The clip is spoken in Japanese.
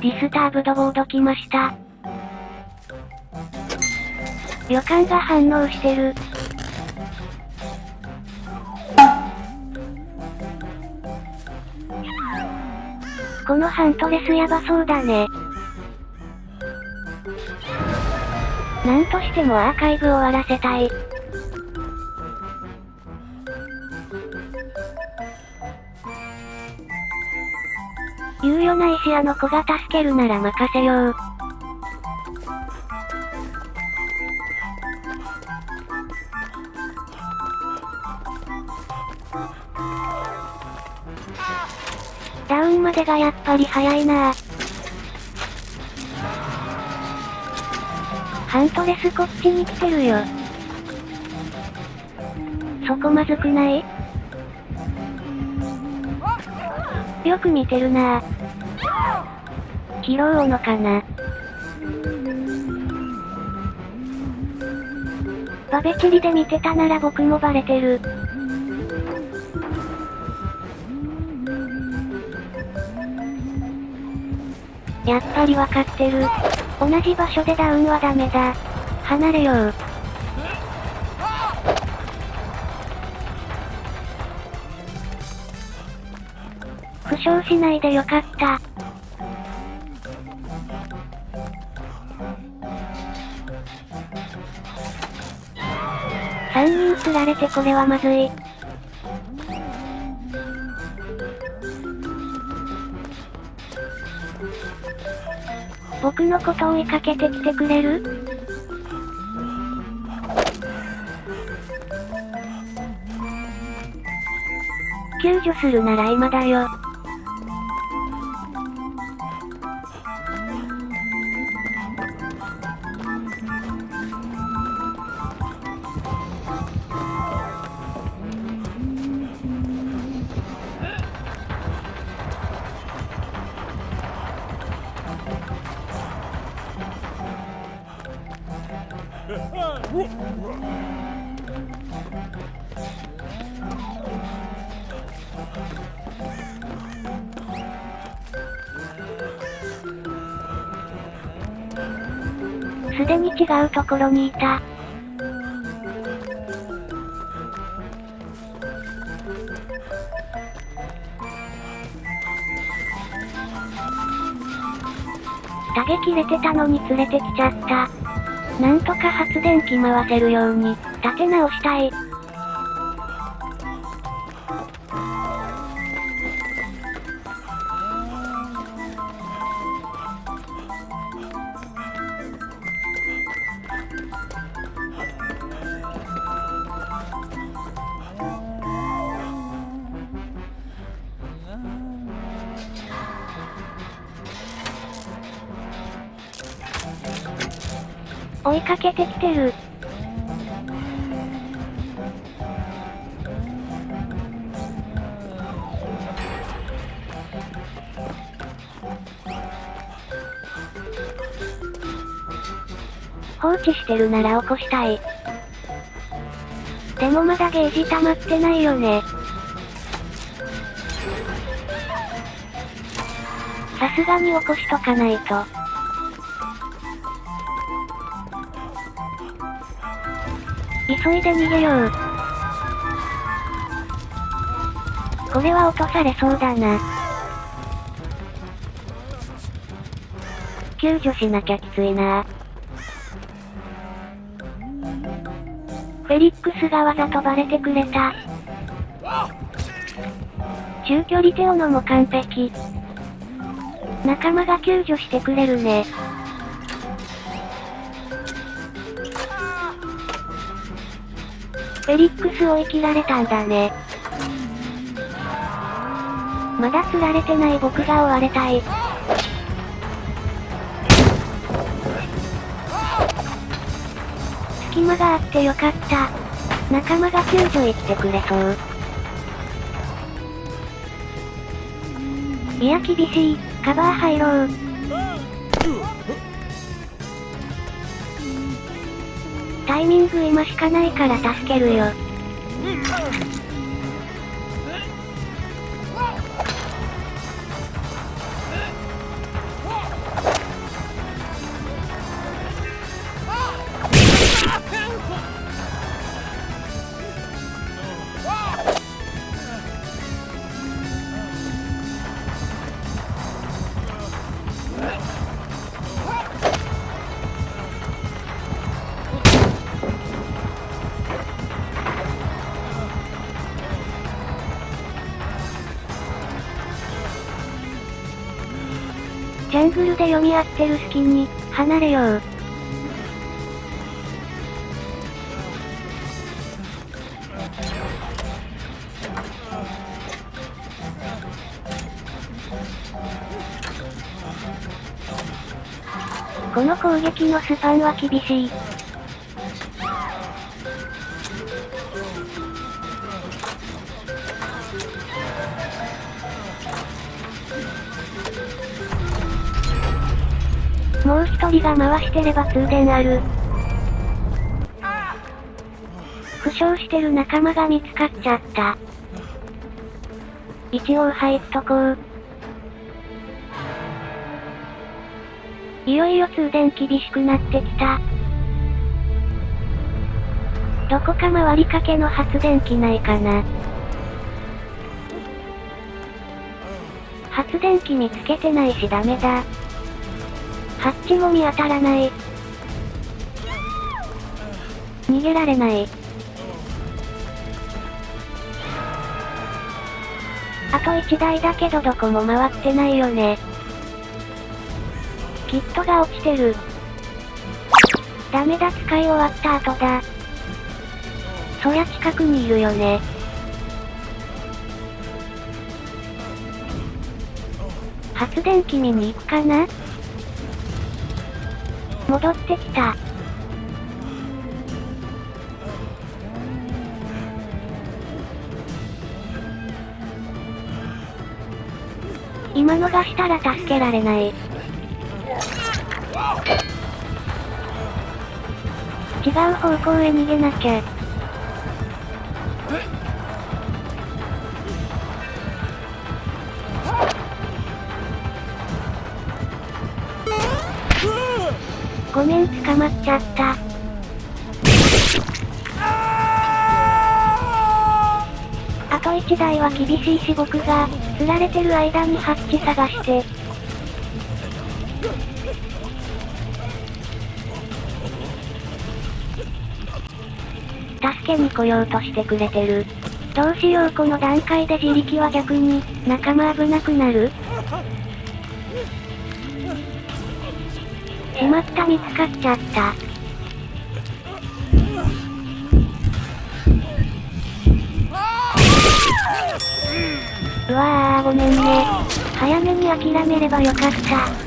ディスターブドボード来ました。予感が反応してる。このハントレスやばそうだね。なんとしてもアーカイブ終わらせたい。ないしあの子が助けるなら任せよう。ダウンまでがやっぱり早いなハントレスこっちに来てるよ。そこまずくない？よく見てるな拾うのかな？バベチリで見てたなら僕もバレてる。やっぱりわかってる。同じ場所でダウンはダメだ。離れよう。負傷しないでよかった。釣られてこれはまずい。僕のこと追いかけてきてくれる？救助するなら今だよ。すでに違うところにいた。打撃れてたのに連れてきちゃった。なんとか発電機回せるように、立て直したい。追いかけてきてる。放置してるなら起こしたい。でもまだゲージ溜まってないよね。さすがに起こしとかないと。急いで逃げよう。これは落とされそうだな。救助しなきゃきついなフェリックスがわざとバレてくれた。中距離テオノも完璧。仲間が救助してくれるね。フェリックス追い切られたんだね。まだ釣られてない僕が追われたい。隙間があってよかった。仲間が救助へ来てくれそう。いや厳しい。カバー入ろう。タイミング今しかないから助けるよ。グルで読み合ってる隙に、離れよう。この攻撃のスパンは厳しい。もう一人が回してれば通電ある。負傷してる仲間が見つかっちゃった。一応入っとこう。いよいよ通電厳しくなってきた。どこか回りかけの発電機ないかな。発電機見つけてないしダメだ。ハッチも見当たらない。逃げられない。あと1台だけどどこも回ってないよね。キットが落ちてる。ダメだ使い終わった後だ。そりゃ近くにいるよね。発電機見に行くかな？戻ってきた。今逃したら助けられない。違う方向へ逃げなきゃ。ごめん捕まっちゃった。あと1台は厳しいし僕が、釣られてる間にハッチ探して。助けに来ようとしてくれてる。どうしようこの段階で自力は逆に、仲間危なくなる？た見つかっちゃった。うわーごめんね。早めに諦めればよかった。